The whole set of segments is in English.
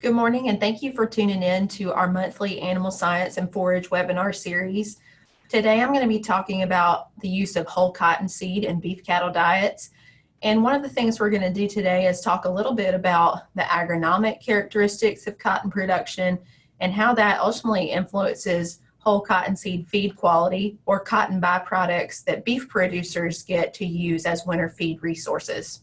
Good morning and thank you for tuning in to our monthly animal science and forage webinar series. Today I'm going to be talking about the use of whole cotton seed in beef cattle diets. And one of the things we're going to do today is talk a little bit about the agronomic characteristics of cotton production and how that ultimately influences whole cotton seed feed quality or cotton byproducts that beef producers get to use as winter feed resources.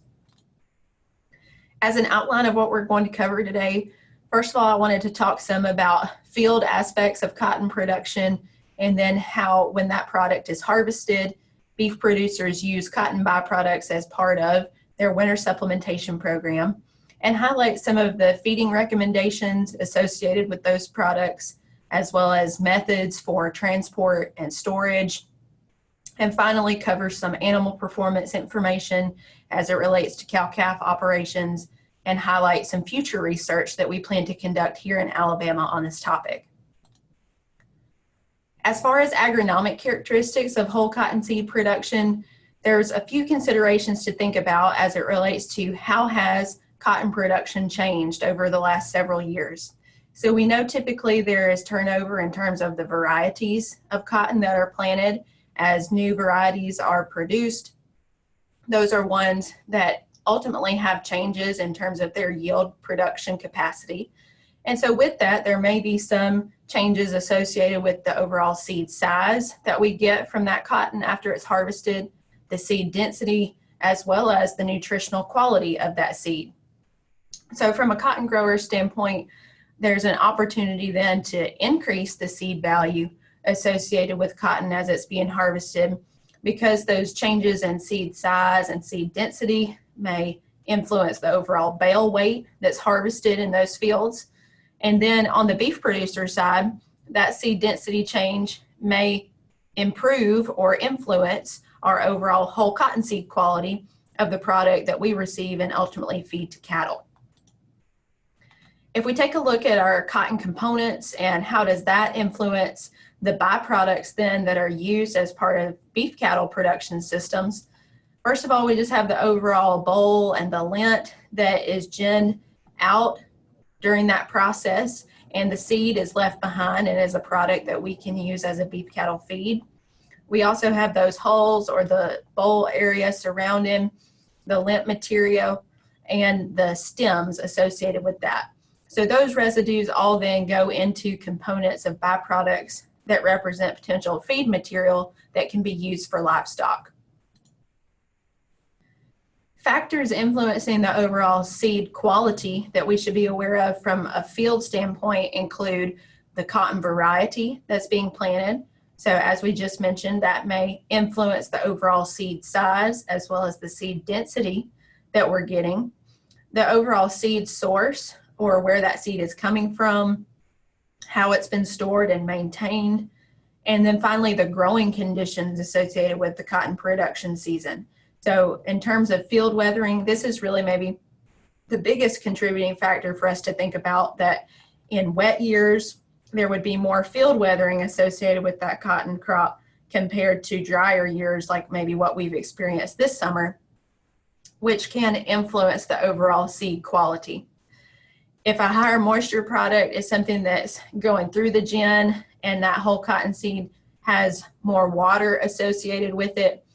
As an outline of what we're going to cover today, First of all, I wanted to talk some about field aspects of cotton production and then how when that product is harvested, beef producers use cotton byproducts as part of their winter supplementation program and highlight some of the feeding recommendations associated with those products as well as methods for transport and storage. And finally cover some animal performance information as it relates to cow-calf operations and highlight some future research that we plan to conduct here in Alabama on this topic. As far as agronomic characteristics of whole cottonseed production, there's a few considerations to think about as it relates to how has cotton production changed over the last several years. So we know typically there is turnover in terms of the varieties of cotton that are planted as new varieties are produced. Those are ones that ultimately have changes in terms of their yield production capacity. And so with that, there may be some changes associated with the overall seed size that we get from that cotton after it's harvested, the seed density, as well as the nutritional quality of that seed. So from a cotton grower standpoint, there's an opportunity then to increase the seed value associated with cotton as it's being harvested because those changes in seed size and seed density may influence the overall bale weight that's harvested in those fields. And then on the beef producer side, that seed density change may improve or influence our overall whole cottonseed quality of the product that we receive and ultimately feed to cattle. If we take a look at our cotton components and how does that influence the byproducts then that are used as part of beef cattle production systems, First of all, we just have the overall boll and the lint that is ginned out during that process and the seed is left behind and is a product that we can use as a beef cattle feed. We also have those hulls or the boll area surrounding the lint material and the stems associated with that. So those residues all then go into components of byproducts that represent potential feed material that can be used for livestock. Factors influencing the overall seed quality that we should be aware of from a field standpoint include the cotton variety that's being planted. So as we just mentioned, that may influence the overall seed size as well as the seed density that we're getting. The overall seed source or where that seed is coming from, how it's been stored and maintained, and then finally the growing conditions associated with the cotton production season. So in terms of field weathering, this is really maybe the biggest contributing factor for us to think about that in wet years, there would be more field weathering associated with that cotton crop compared to drier years like maybe what we've experienced this summer, which can influence the overall seed quality. If a higher moisture product is something that's going through the gin and that whole cotton seed has more water associated with it,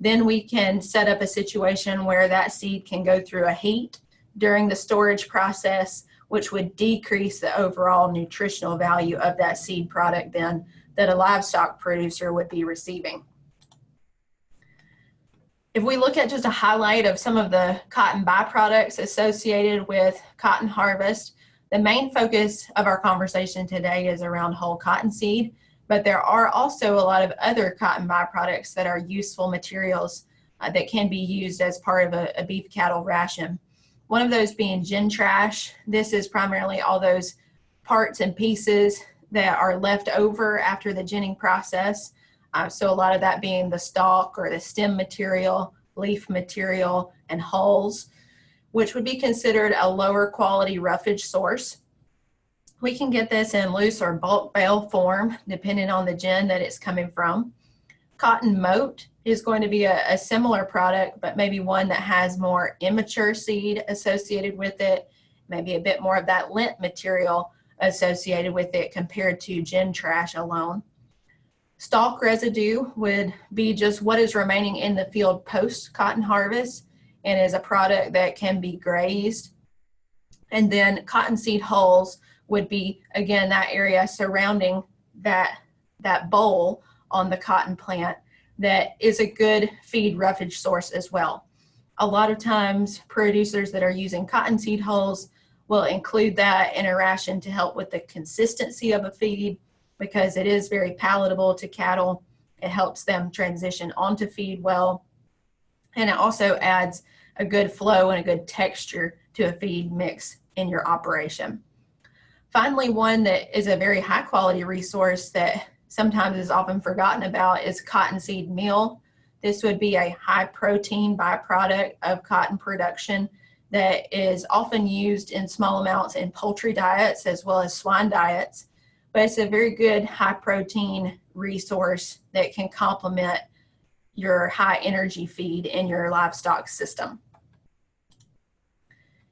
then we can set up a situation where that seed can go through a heat during the storage process, which would decrease the overall nutritional value of that seed product then that a livestock producer would be receiving. If we look at just a highlight of some of the cotton byproducts associated with cotton harvest, the main focus of our conversation today is around whole cotton seed but there are also a lot of other cotton byproducts that are useful materials uh, that can be used as part of a, a, beef cattle ration. One of those being gin trash. This is primarily all those parts and pieces that are left over after the ginning process. Uh, so a lot of that being the stalk or the stem material, leaf material, and hulls, which would be considered a lower quality roughage source. We can get this in loose or bulk bale form, depending on the gin that it's coming from. Cotton mote is going to be a, a, similar product, but maybe one that has more immature seed associated with it, maybe a bit more of that lint material associated with it compared to gin trash alone. Stalk residue would be just what is remaining in the field post cotton harvest and is a product that can be grazed. And then cottonseed hulls would be, again, that area surrounding that, that boll on the cotton plant that is a good feed roughage source as well. A lot of times producers that are using cottonseed hulls will include that in a ration to help with the consistency of a feed because it is very palatable to cattle. It helps them transition onto feed well. And it also adds a good flow and a good texture to a feed mix in your operation. Finally, one that is a very high quality resource that sometimes is often forgotten about is cottonseed meal. This would be a high protein byproduct of cotton production that is often used in small amounts in poultry diets as well as swine diets. But it's a very good high protein resource that can complement your high energy feed in your livestock system.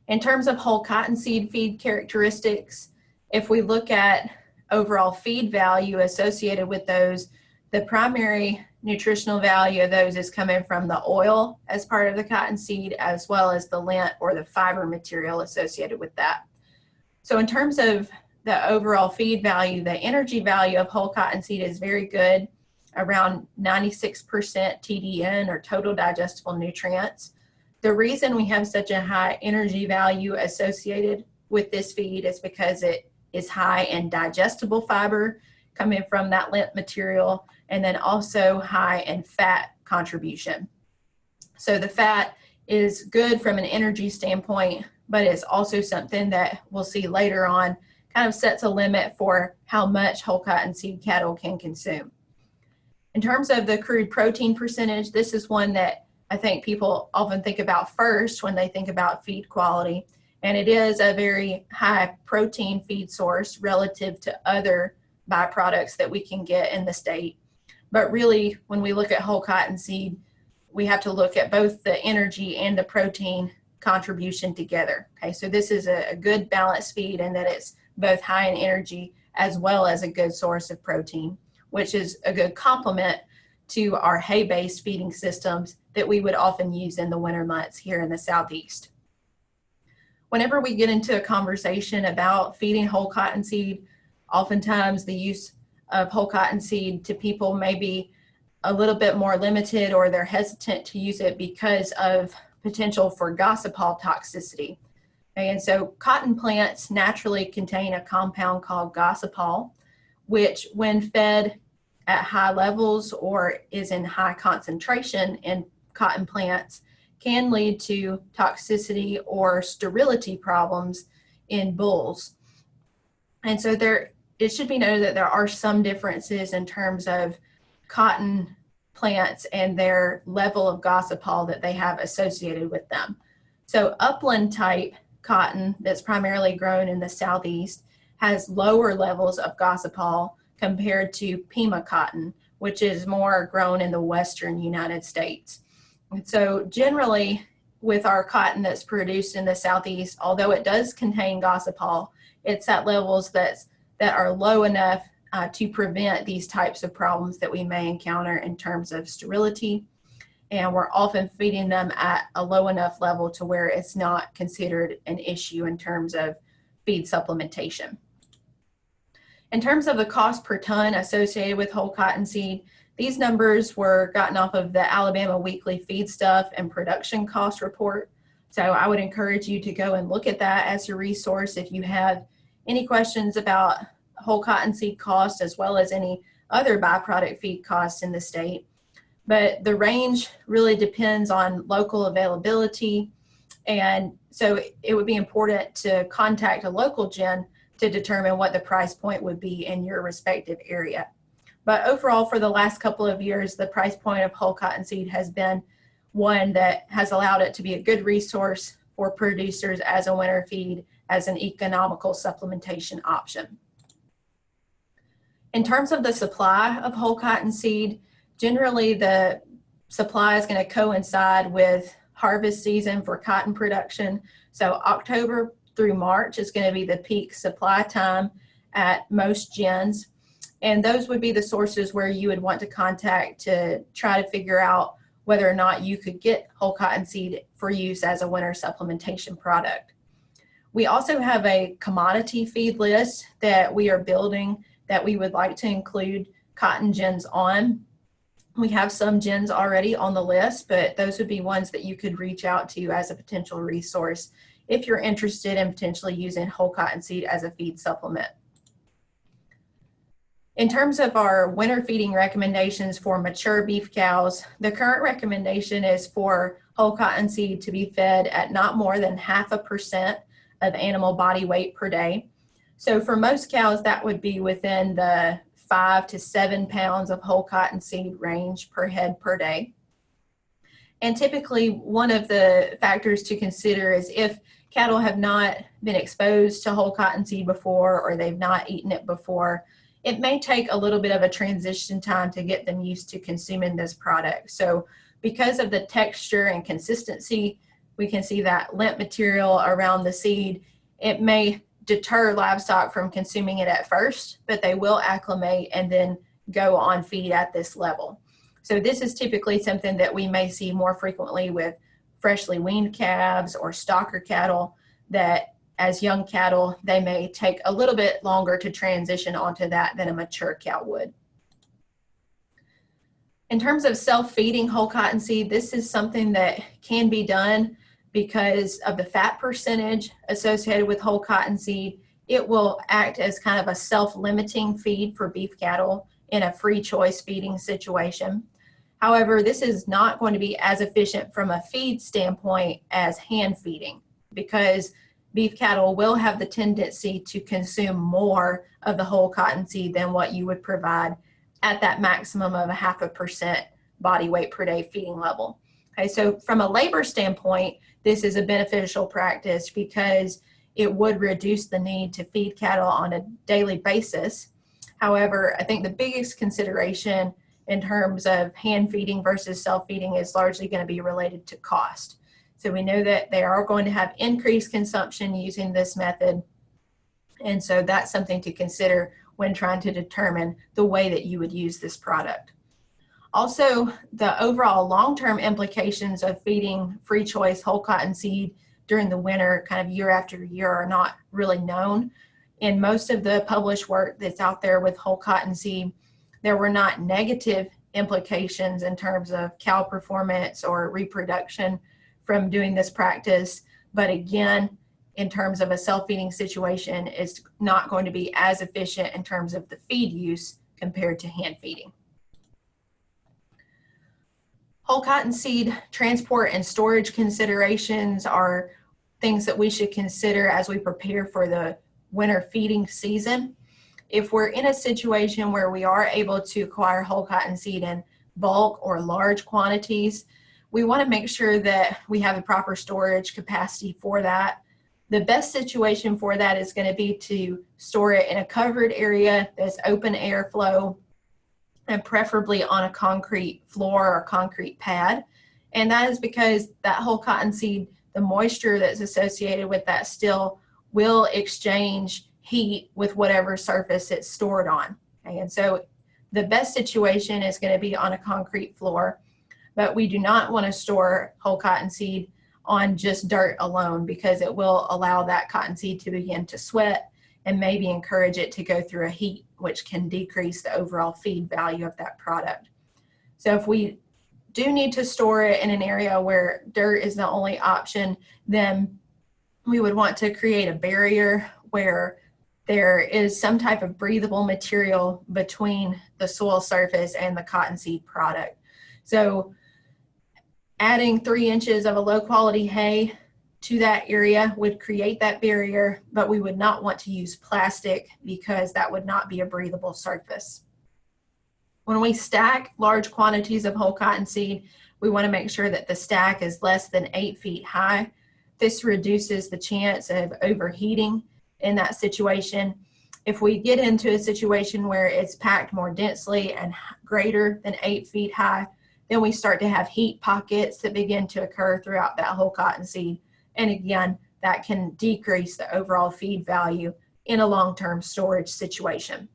In terms of whole cottonseed feed characteristics, if we look at overall feed value associated with those, the primary nutritional value of those is coming from the oil as part of the cottonseed as well as the lint or the fiber material associated with that. So in terms of the overall feed value, the energy value of whole cottonseed is very good, around 96% TDN or total digestible nutrients. The reason we have such a high energy value associated with this feed is because it is high in digestible fiber coming from that lint material and then also high in fat contribution. So the fat is good from an energy standpoint, but it's also something that we'll see later on kind of sets a limit for how much whole cottonseed cattle can consume. In terms of the crude protein percentage, this is one that I think people often think about first when they think about feed quality. And it is a very high protein feed source relative to other byproducts that we can get in the state. But really, when we look at whole cottonseed, we have to look at both the energy and the protein contribution together. Okay, so this is a, a good balanced feed and that it's both high in energy as well as a good source of protein, which is a good complement to our hay-based feeding systems that we would often use in the winter months here in the Southeast. Whenever we get into a conversation about feeding whole cottonseed, oftentimes the use of whole cottonseed to people may be a little bit more limited or they're hesitant to use it because of potential for gossypol toxicity. And so cotton plants naturally contain a compound called gossypol, which when fed at high levels or is in high concentration in cotton plants can lead to toxicity or sterility problems in bulls. And so there it should be noted that there are some differences in terms of cotton plants and their level of gossypol that they have associated with them. So upland type cotton that's primarily grown in the southeast has lower levels of gossypol compared to Pima cotton, which is more grown in the western United States. So generally with our cotton that's produced in the southeast, although it does contain gossypol, it's at levels that's that are low enough uh, to prevent these types of problems that we may encounter in terms of sterility. And we're often feeding them at a low enough level to where it's not considered an issue in terms of feed supplementation. In terms of the cost per ton associated with whole cottonseed, these numbers were gotten off of the Alabama Weekly Feedstuff and Production Cost Report. So I would encourage you to go and look at that as a resource if you have any questions about whole cottonseed cost as well as any other byproduct feed costs in the state. But the range really depends on local availability. And so it would be important to contact a local gin to determine what the price point would be in your respective area. But overall, for the last couple of years, the price point of whole cottonseed has been one that has allowed it to be a good resource for producers as a winter feed as an economical supplementation option. In terms of the supply of whole cotton seed, generally the supply is going to coincide with harvest season for cotton production. So October through March is going to be the peak supply time at most gins. And those would be the sources where you would want to contact to try to figure out whether or not you could get whole cottonseed for use as a winter supplementation product. We also have a commodity feed list that we are building that we would like to include cotton gins on. We have some gins already on the list, but those would be ones that you could reach out to as a potential resource if you're interested in potentially using whole cottonseed as a feed supplement. In terms of our winter feeding recommendations for mature beef cows, the current recommendation is for whole cottonseed to be fed at not more than half a percent of animal body weight per day. So for most cows, that would be within the five to seven pounds of whole cottonseed range per head per day. And typically one of the factors to consider is if cattle have not been exposed to whole cottonseed before or they've not eaten it before, it may take a little bit of a transition time to get them used to consuming this product. So because of the texture and consistency, we can see that lint material around the seed. It may deter livestock from consuming it at first, but they will acclimate and then go on feed at this level. So this is typically something that we may see more frequently with freshly weaned calves or stocker cattle that as young cattle, they may take a little bit longer to transition onto that than a mature cow would. In terms of self-feeding whole cottonseed, this is something that can be done because of the fat percentage associated with whole cottonseed, it will act as kind of a self-limiting feed for beef cattle in a free choice feeding situation. However, this is not going to be as efficient from a feed standpoint as hand feeding because beef cattle will have the tendency to consume more of the whole cottonseed than what you would provide at that maximum of a half a percent body weight per day feeding level. Okay, so from a labor standpoint, this is a beneficial practice because it would reduce the need to feed cattle on a daily basis. However, I think the biggest consideration in terms of hand feeding versus self-feeding is largely going to be related to cost. So we know that they are going to have increased consumption using this method. And so that's something to consider when trying to determine the way that you would use this product. Also, the overall long-term implications of feeding free choice whole cotton seed during the winter kind of year after year are not really known. In most of the published work that's out there with whole cotton seed, there were not negative implications in terms of cow performance or reproduction from doing this practice. But again, in terms of a self-feeding situation, it's not going to be as efficient in terms of the feed use compared to hand feeding. Whole cotton seed transport and storage considerations are things that we should consider as we prepare for the winter feeding season. If we're in a situation where we are able to acquire whole cotton seed in bulk or large quantities, we want to make sure that we have the proper storage capacity for that. The best situation for that is going to be to store it in a covered area that's open airflow and preferably on a concrete floor or concrete pad. And that is because that whole cottonseed, the moisture that's associated with that still will exchange heat with whatever surface it's stored on. And so the best situation is going to be on a concrete floor, but we do not want to store whole cottonseed on just dirt alone because it will allow that cottonseed to begin to sweat and maybe encourage it to go through a heat, which can decrease the overall feed value of that product. So if we do need to store it in an area where dirt is the only option, then we would want to create a barrier where there is some type of breathable material between the soil surface and the cottonseed product. So adding three inches of a low quality hay to that area would create that barrier, but we would not want to use plastic because that would not be a breathable surface. When we stack large quantities of whole cottonseed, we want to make sure that the stack is less than eight feet high. This reduces the chance of overheating in that situation. If we get into a situation where it's packed more densely and greater than eight feet high, then we start to have heat pockets that begin to occur throughout that whole cottonseed and again, that can decrease the overall feed value in a long-term storage situation.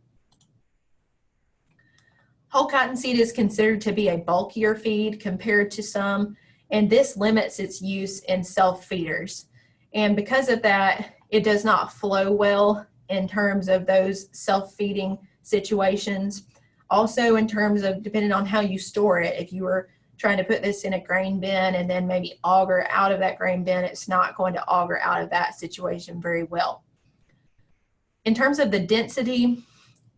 Whole cottonseed is considered to be a bulkier feed compared to some, and this limits its use in self-feeders. And because of that, it does not flow well in terms of those self-feeding situations. Also in terms of depending on how you store it, if you were trying to put this in a grain bin and then maybe auger out of that grain bin, it's not going to auger out of that situation very well. In terms of the density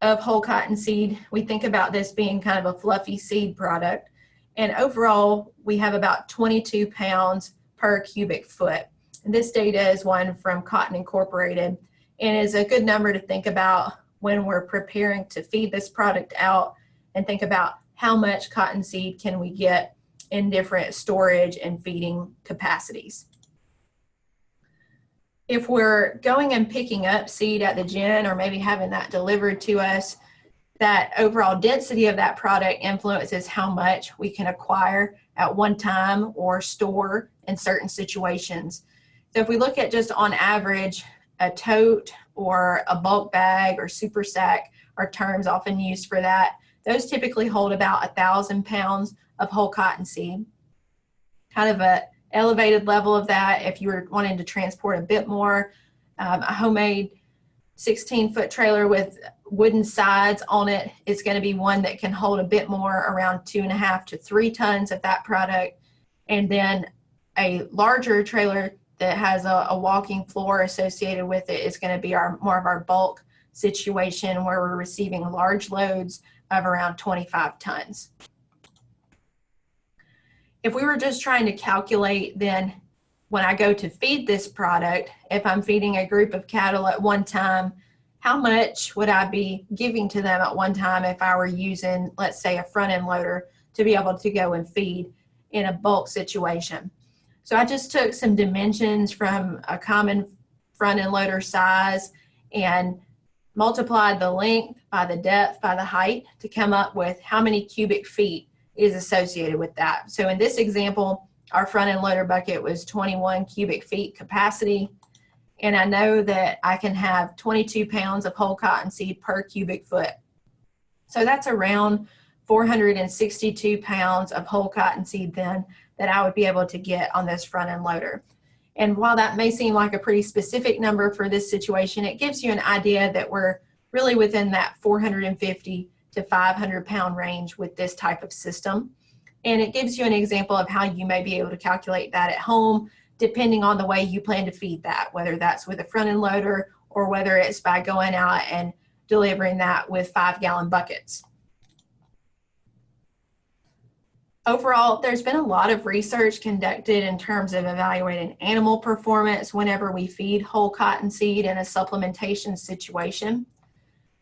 of whole cotton seed, we think about this being kind of a fluffy seed product. And overall, we have about 22 pounds per cubic foot. And this data is one from Cotton Incorporated and is a good number to think about when we're preparing to feed this product out and think about how much cottonseed can we get in different storage and feeding capacities. If we're going and picking up seed at the gin or maybe having that delivered to us, that overall density of that product influences how much we can acquire at one time or store in certain situations. So if we look at just on average, a tote or a bulk bag or super sack are terms often used for that. Those typically hold about a thousand pounds of whole cotton seed. Kind of a elevated level of that if you were wanting to transport a bit more. Um, a homemade 16 foot trailer with wooden sides on it is going to be one that can hold a bit more around two and a half to three tons of that product. And then a larger trailer that has a, a walking floor associated with it is going to be our more of our bulk situation where we're receiving large loads of around 25 tons. If we were just trying to calculate then when I go to feed this product, if I'm feeding a group of cattle at one time, how much would I be giving to them at one time if I were using, let's say, a front end loader to be able to go and feed in a bulk situation? So I just took some dimensions from a common front end loader size and multiplied the length by the depth by the height to come up with how many cubic feet is associated with that. So in this example, our front end loader bucket was 21 cubic feet capacity. And I know that I can have 22 pounds of whole cotton seed per cubic foot. So that's around 462 pounds of whole cotton seed then that I would be able to get on this front end loader. And while that may seem like a pretty specific number for this situation, it gives you an idea that we're really within that 450 to 500 pound range with this type of system. And it gives you an example of how you may be able to calculate that at home, depending on the way you plan to feed that, whether that's with a front end loader or whether it's by going out and delivering that with five gallon buckets. Overall, there's been a lot of research conducted in terms of evaluating animal performance whenever we feed whole cottonseed in a supplementation situation.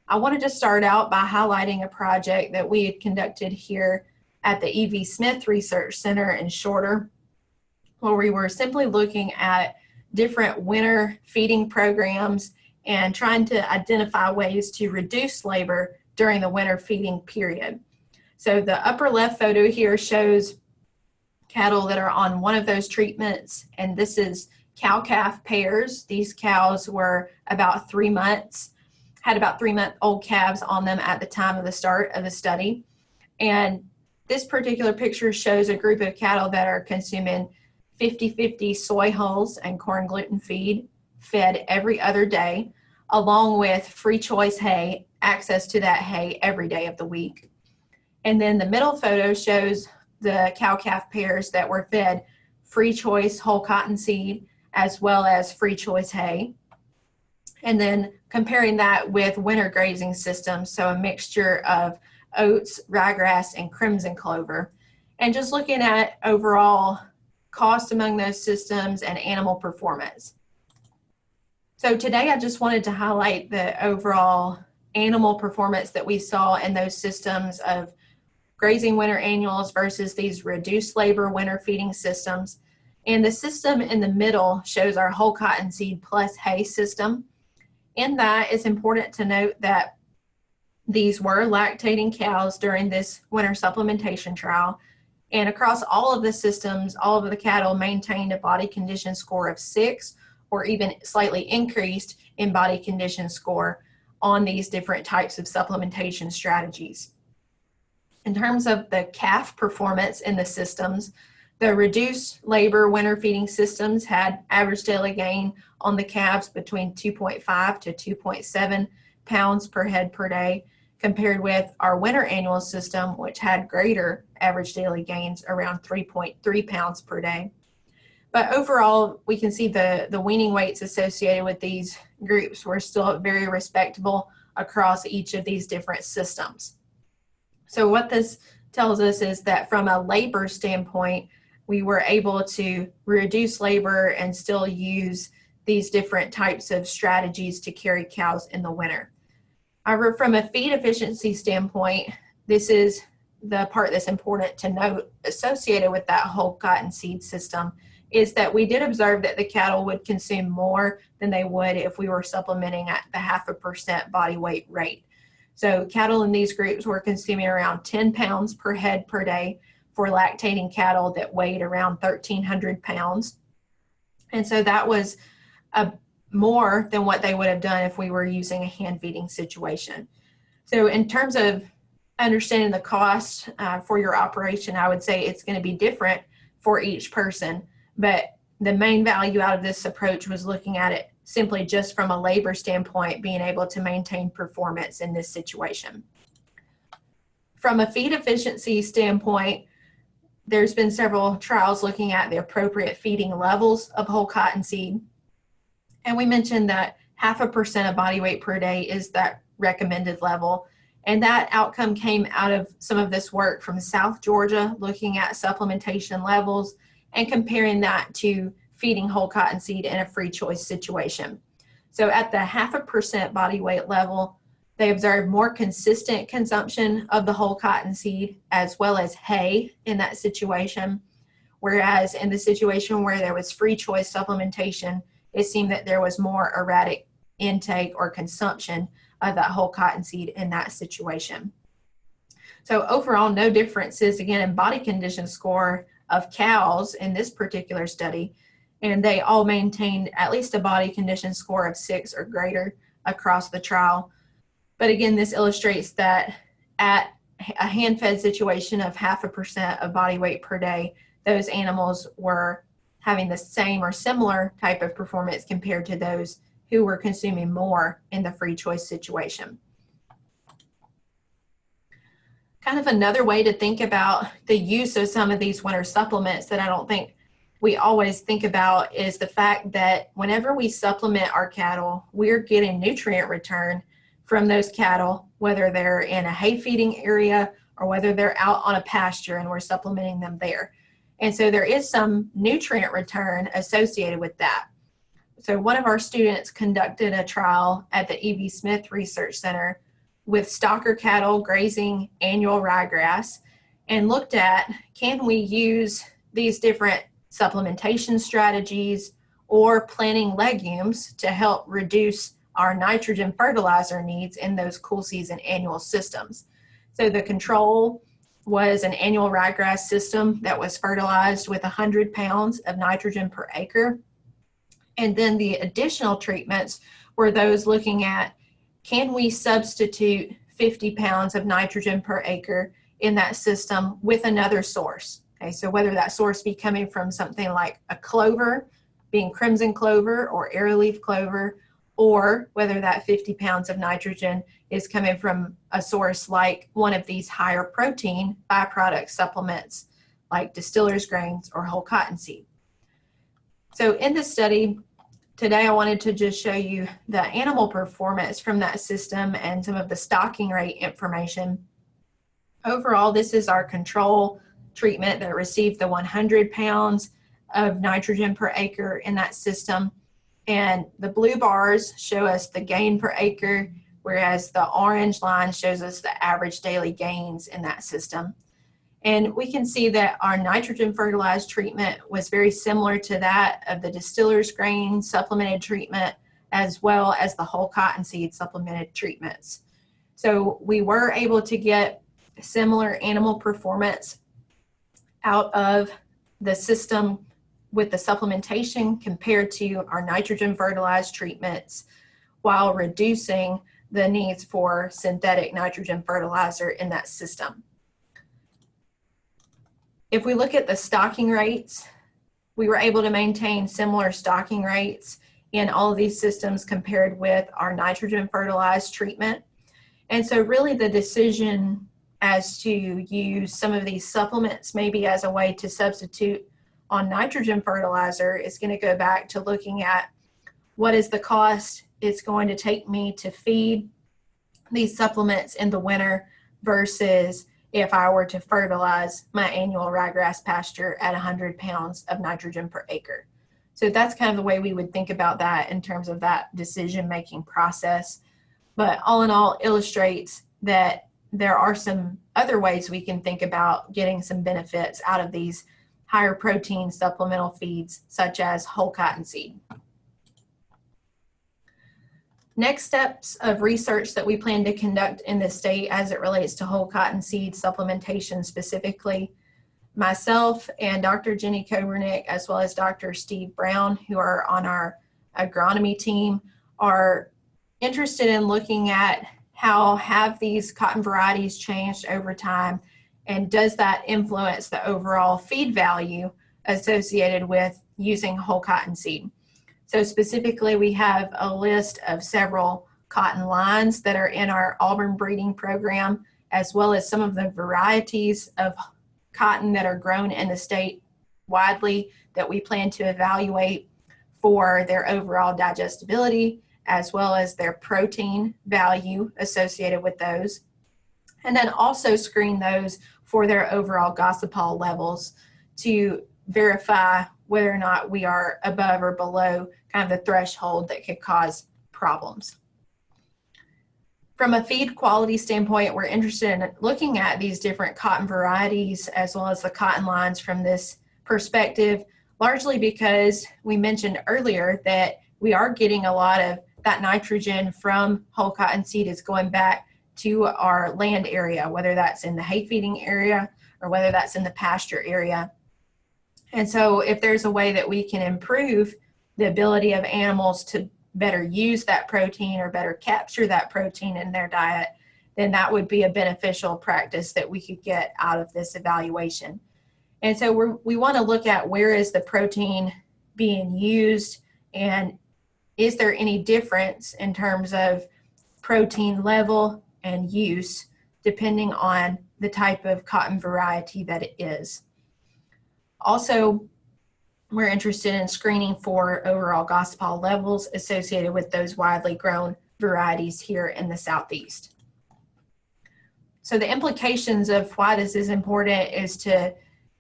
I wanted to start out by highlighting a project that we had conducted here at the E.V. Smith Research Center in Shorter, where we were simply looking at different winter feeding programs and trying to identify ways to reduce labor during the winter feeding period. So the upper left photo here shows cattle that are on one of those treatments, and this is cow-calf pairs. These cows were about three months, had about three month old calves on them at the time of the start of the study. And this particular picture shows a group of cattle that are consuming 50-50 soy hulls and corn gluten feed fed every other day, along with free choice hay, access to that hay every day of the week. And then the middle photo shows the cow-calf pairs that were fed free choice whole cotton seed as well as free choice hay. And then comparing that with winter grazing systems, so a mixture of oats, ryegrass, and crimson clover. And just looking at overall cost among those systems and animal performance. So today I just wanted to highlight the overall animal performance that we saw in those systems of grazing winter annuals versus these reduced labor winter feeding systems. And the system in the middle shows our whole cotton seed plus hay system. In that, it's important to note that these were lactating cows during this winter supplementation trial. And across all of the systems, all of the cattle maintained a body condition score of six or even slightly increased in body condition score on these different types of supplementation strategies. In terms of the calf performance in the systems, the reduced labor winter feeding systems had average daily gain on the calves between 2.5 to 2.7 pounds per head per day, compared with our winter annual system, which had greater average daily gains around 3.3 pounds per day. But overall, we can see the, the weaning weights associated with these groups were still very respectable across each of these different systems. So what this tells us is that from a labor standpoint, we were able to reduce labor and still use these different types of strategies to carry cows in the winter. However, from a feed efficiency standpoint, this is the part that's important to note associated with that whole cottonseed system is that we did observe that the cattle would consume more than they would if we were supplementing at the half a percent body weight rate. So cattle in these groups were consuming around 10 pounds per head per day for lactating cattle that weighed around 1,300 pounds. And so that was a more than what they would have done if we were using a hand feeding situation. So in terms of understanding the cost uh, for your operation, I would say it's going to be different for each person. But the main value out of this approach was looking at it simply just from a labor standpoint, being able to maintain performance in this situation. From a feed efficiency standpoint, there's been several trials looking at the appropriate feeding levels of whole cottonseed and we mentioned that half a percent of body weight per day is that recommended level. And that outcome came out of some of this work from South Georgia, looking at supplementation levels and comparing that to feeding whole cottonseed in a free choice situation. So at the half a percent body weight level, they observed more consistent consumption of the whole cottonseed as well as hay in that situation. Whereas in the situation where there was free choice supplementation, it seemed that there was more erratic intake or consumption of that whole cottonseed in that situation. So overall, no differences again in body condition score of cows in this particular study, and they all maintained at least a body condition score of six or greater across the trial. But again, this illustrates that at a hand-fed situation of half a percent of body weight per day, those animals were having the same or similar type of performance compared to those who were consuming more in the free choice situation. Kind of another way to think about the use of some of these winter supplements that I don't think we always think about is the fact that whenever we supplement our cattle, we're getting nutrient return from those cattle, whether they're in a hay feeding area or whether they're out on a pasture and we're supplementing them there. And so there is some nutrient return associated with that. So one of our students conducted a trial at the E.V. Smith Research Center with stocker cattle grazing annual ryegrass and looked at can we use these different supplementation strategies or planting legumes to help reduce our nitrogen fertilizer needs in those cool season annual systems. So the control was an annual ryegrass system that was fertilized with 100 pounds of nitrogen per acre. And then the additional treatments were those looking at can we substitute 50 pounds of nitrogen per acre in that system with another source? Okay, so whether that source be coming from something like a clover, being crimson clover or arrowleaf clover, or whether that 50 pounds of nitrogen is coming from a source like one of these higher protein byproduct supplements like distiller's grains or whole cottonseed. So in this study, today I wanted to just show you the animal performance from that system and some of the stocking rate information. Overall, this is our control treatment that received the 100 pounds of nitrogen per acre in that system. And the blue bars show us the gain per acre, whereas the orange line shows us the average daily gains in that system. And we can see that our nitrogen fertilized treatment was very similar to that of the distiller's grain supplemented treatment, as well as the whole cottonseed supplemented treatments. So we were able to get similar animal performance out of the system with the supplementation compared to our nitrogen fertilized treatments while reducing the needs for synthetic nitrogen fertilizer in that system. If we look at the stocking rates, we were able to maintain similar stocking rates in all of these systems compared with our nitrogen fertilized treatment. And so really the decision as to use some of these supplements maybe as a way to substitute on nitrogen fertilizer is going to go back to looking at what is the cost it's going to take me to feed these supplements in the winter versus if I were to fertilize my annual ryegrass pasture at 100 pounds of nitrogen per acre. So that's kind of the way we would think about that in terms of that decision making process. But all in all, illustrates that there are some other ways we can think about getting some benefits out of these higher protein supplemental feeds, such as whole cottonseed. Next steps of research that we plan to conduct in the state as it relates to whole cottonseed supplementation specifically, myself and Dr. Jenny Koebernick, as well as Dr. Steve Brown, who are on our agronomy team, are interested in looking at how have these cotton varieties changed over time and does that influence the overall feed value associated with using whole cotton seed. So specifically, we have a list of several cotton lines that are in our Auburn breeding program, as well as some of the varieties of cotton that are grown in the state widely that we plan to evaluate for their overall digestibility, as well as their protein value associated with those. And then also screen those for their overall gossypol levels to verify whether or not we are above or below kind of the threshold that could cause problems. From a feed quality standpoint, we're interested in looking at these different cotton varieties as well as the cotton lines from this perspective, largely because we mentioned earlier that we are getting a lot of that nitrogen from whole cotton seed is going back to our land area, whether that's in the hay feeding area or whether that's in the pasture area. And so if there's a way that we can improve the ability of animals to better use that protein or better capture that protein in their diet, then that would be a beneficial practice that we could get out of this evaluation. And so we're, we want to look at where is the protein being used and is there any difference in terms of protein level and use depending on the type of cotton variety that it is. Also, we're interested in screening for overall gossypol levels associated with those widely grown varieties here in the Southeast. So the implications of why this is important is to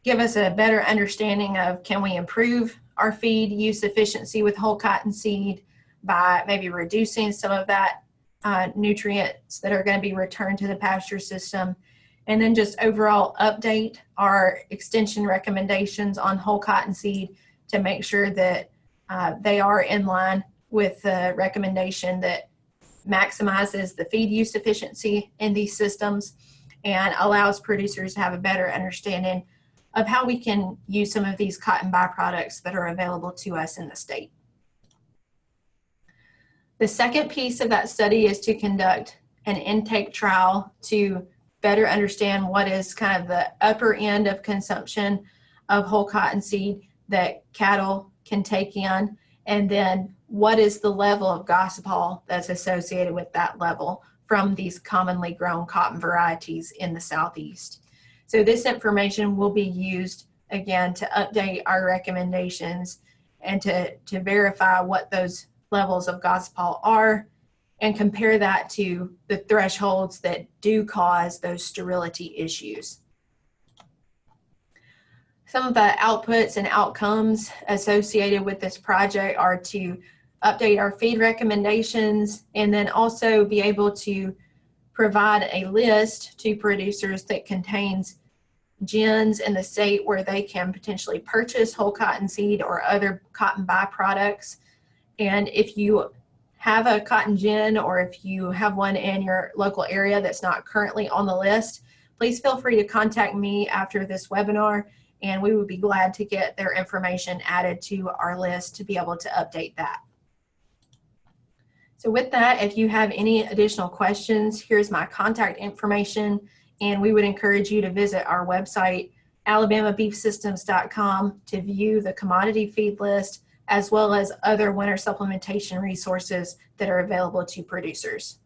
give us a better understanding of can we improve our feed use efficiency with whole cotton seed by maybe reducing some of that uh, nutrients that are going to be returned to the pasture system. And then just overall update our extension recommendations on whole cotton seed to make sure that uh, they are in line with the recommendation that maximizes the feed use efficiency in these systems and allows producers to have a better understanding of how we can use some of these cotton byproducts that are available to us in the state. The second piece of that study is to conduct an intake trial to better understand what is kind of the upper end of consumption of whole cottonseed that cattle can take in, and then what is the level of gossypol that's associated with that level from these commonly grown cotton varieties in the southeast. So this information will be used again to update our recommendations and to, to verify what those levels of gossypol are and compare that to the thresholds that do cause those sterility issues. Some of the outputs and outcomes associated with this project are to update our feed recommendations and then also be able to provide a list to producers that contains gins in the state where they can potentially purchase whole cotton seed or other cotton byproducts. And if you have a cotton gin or if you have one in your local area that's not currently on the list, please feel free to contact me after this webinar and we would be glad to get their information added to our list to be able to update that. So with that, if you have any additional questions, here's my contact information, and we would encourage you to visit our website, alabamabeefsystems.com, to view the commodity feed list, as well as other winter supplementation resources that are available to producers.